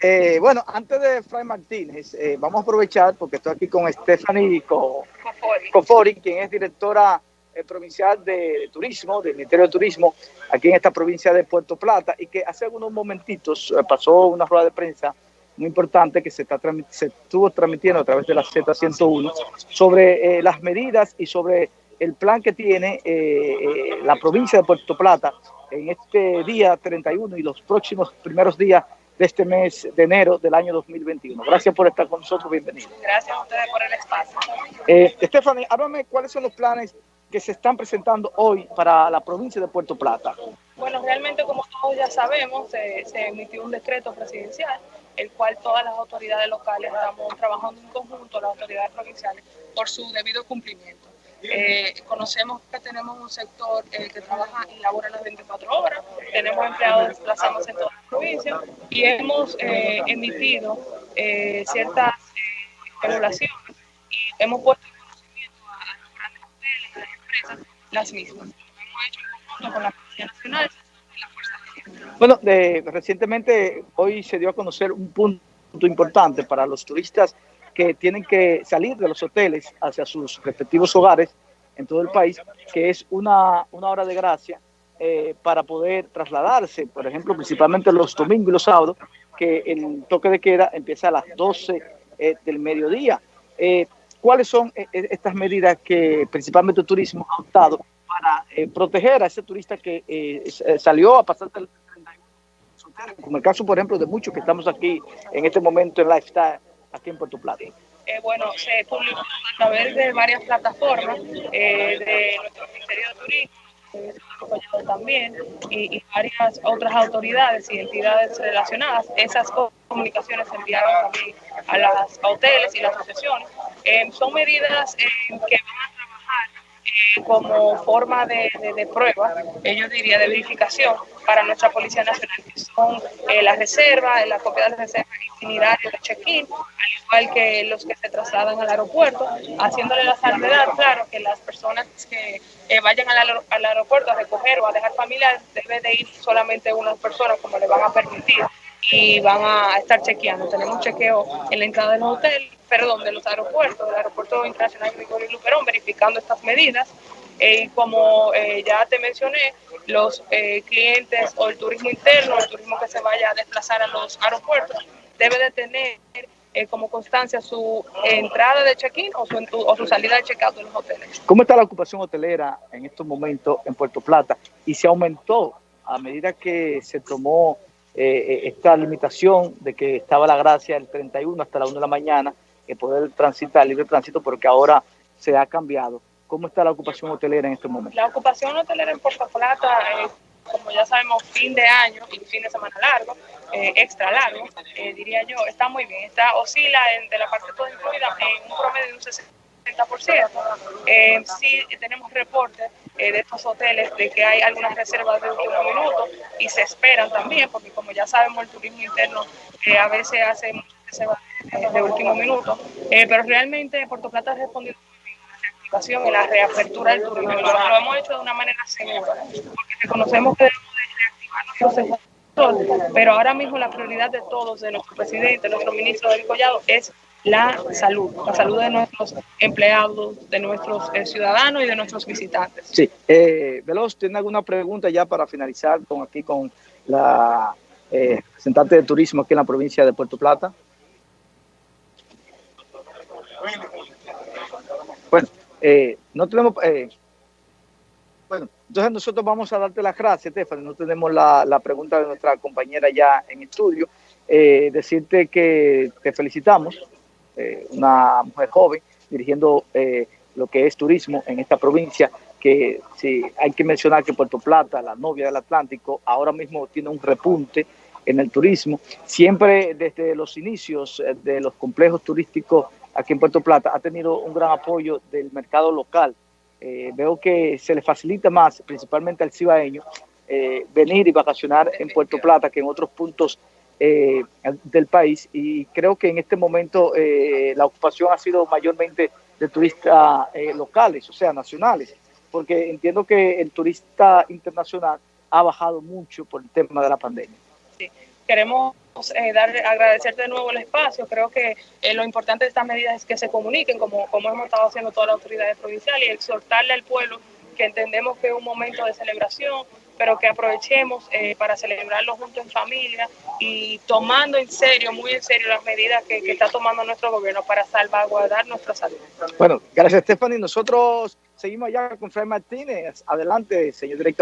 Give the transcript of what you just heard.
Eh, bueno, antes de Fray Martínez, eh, vamos a aprovechar porque estoy aquí con Stephanie Cofori, quien es directora eh, provincial de, turismo, del Ministerio de Turismo, aquí en esta provincia de Puerto Plata, y que hace unos momentitos pasó una rueda de prensa muy importante que se, está, se estuvo transmitiendo a través de la Z101 sobre las medidas y sobre el plan que tiene la provincia de Puerto Plata en este día 31 y los próximos primeros días de este mes de enero del año 2021. Gracias por estar con nosotros, bienvenido. Gracias a ustedes por el espacio. Eh, Stephanie, háblame cuáles son los planes que se están presentando hoy para la provincia de Puerto Plata. Bueno, realmente como todos ya sabemos, se, emitió un decreto presidencial, el cual todas las autoridades locales estamos trabajando en conjunto, las autoridades provinciales, por su debido cumplimiento. Eh, conocemos que tenemos un sector eh, que trabaja y labora las 24 horas, tenemos empleados desplazados en toda la provincia y hemos eh, emitido ciertas regulaciones y hemos puesto en conocimiento a, los grandes hoteles, a las empresas, las mismas. Lo hemos hecho en conjunto con la Policía Nacional y la Fuerza. Bueno, recientemente hoy se dio a conocer un punto importante para los turistas que tienen que salir de los hoteles hacia sus respectivos hogares en todo el país, que es una, una hora de gracia eh, para poder trasladarse, por ejemplo, principalmente los domingos y los sábados, que el toque de queda empieza a las 12 eh, del mediodía. Eh, ¿Cuáles son estas medidas que principalmente el turismo ha optado para proteger a ese turista que salió a pasar el 31 como el caso, por ejemplo, de muchos que estamos aquí en este momento en Lifestyle, aquí en Puerto Plata? Eh, bueno, se publicó a través de varias plataformas eh, de nuestro Ministerio de Turismo, también, y, varias otras autoridades y entidades relacionadas. Esas comunicaciones se enviaron también a las hoteles y las asociaciones. Eh, son medidas que van como forma de, prueba, yo diría, de verificación para nuestra Policía Nacional, que son eh, las reservas, la copia de las reservas itinerarios de check-in, al igual que los que se trasladan al aeropuerto, haciéndole la salvedad, claro, que las personas que eh, vayan al, al, aeropuerto a recoger o a dejar familiares, debe de ir solamente unas personas como le van a permitir y van a estar chequeando. Tenemos chequeo en la entrada del hotel, perdón, de los aeropuertos, del Aeropuerto Internacional Gregorio Luperón, verificando estas medidas. Eh, y como eh, ya te mencioné, los eh, clientes o el turismo interno, el turismo que se vaya a desplazar a los aeropuertos, debe de tener como constancia su entrada de check-in o su, o su salida de check-out de los hoteles. ¿Cómo está la ocupación hotelera en estos momentos en Puerto Plata? ¿Y se aumentó a medida que se tomó esta limitación de que estaba la gracia el 31 hasta la 1 de la mañana, que poder transitar, libre tránsito, porque ahora se ha cambiado? ¿Cómo está la ocupación hotelera en este momento? La ocupación hotelera en Puerto Plata, eh, como ya sabemos, fin de año y fin de semana largo, eh, extra largo, eh, diría yo, está muy bien. Está oscila de la parte toda incluida en un promedio de un 60%. Sí tenemos reportes de estos hoteles de que hay algunas reservas de último minuto y se esperan también, porque como ya sabemos, el turismo interno a veces hace muchas reservas de, último minuto, pero realmente Puerto Plata ha respondido y la reapertura del turismo. Lo, lo, hemos hecho de una manera segura, porque reconocemos que debemos de reactivar nuestro sector, pero ahora mismo la prioridad de todos, de nuestro presidente, de nuestro ministro del Collado, es la salud, la salud de nuestros empleados, de nuestros eh, ciudadanos y de nuestros visitantes. Sí, eh, Veloz, ¿tiene alguna pregunta ya para finalizar con aquí con la eh, representante de turismo aquí en la provincia de Puerto Plata? Bueno, eh, no tenemos... Eh, bueno, entonces nosotros vamos a darte las gracias, Stephanie. No tenemos la, pregunta de nuestra compañera ya en estudio. Decirte que te felicitamos, una mujer joven dirigiendo lo que es turismo en esta provincia, que sí, hay que mencionar que Puerto Plata, la novia del Atlántico, ahora mismo tiene un repunte en el turismo. Siempre desde los inicios de los complejos turísticos aquí en Puerto Plata ha tenido un gran apoyo del mercado local. Eh, veo que se le facilita más, principalmente al cibaeño, eh, venir y vacacionar en Puerto Plata que en otros puntos eh, del país y creo que en este momento la ocupación ha sido mayormente de turistas locales, o sea, nacionales, porque entiendo que el turista internacional ha bajado mucho por el tema de la pandemia. Sí, queremos eh, dar, agradecerte de nuevo el espacio. Creo que eh, lo importante de estas medidas es que se comuniquen, como, como hemos estado haciendo todas las autoridades provinciales, y exhortarle al pueblo que entendemos que es un momento de celebración, pero que aprovechemos eh, para celebrarlo juntos en familia y tomando en serio, muy en serio, las medidas que, que está tomando nuestro gobierno para salvaguardar nuestra salud. Bueno, gracias Stephanie. Nosotros seguimos allá con Fray Martínez. Adelante, señor director.